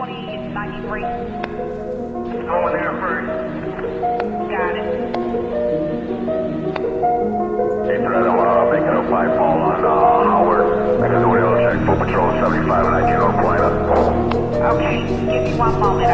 2093. Going there first. Got it. Hey, Thread, I'm uh, making a on uh, Howard. I can do check for patrol 75 and I get on. Okay, give me one moment.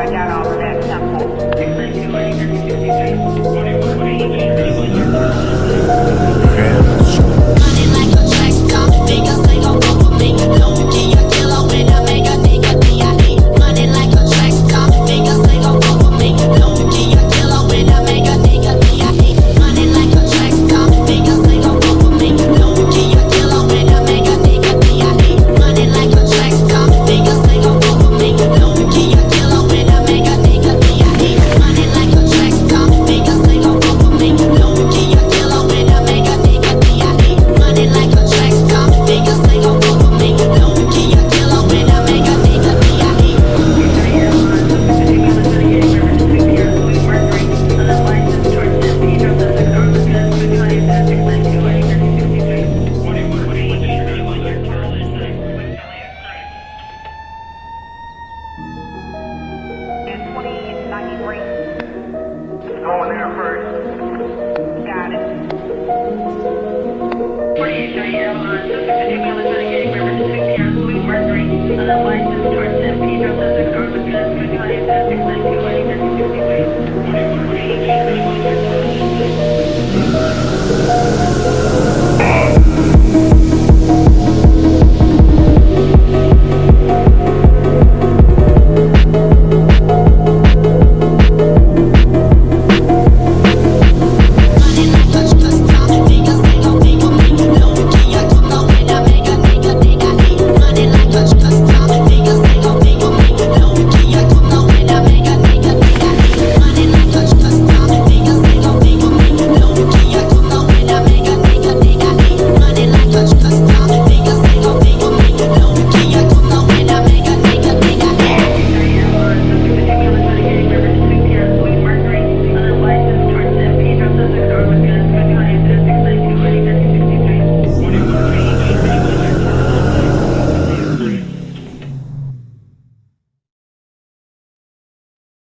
free. Going there.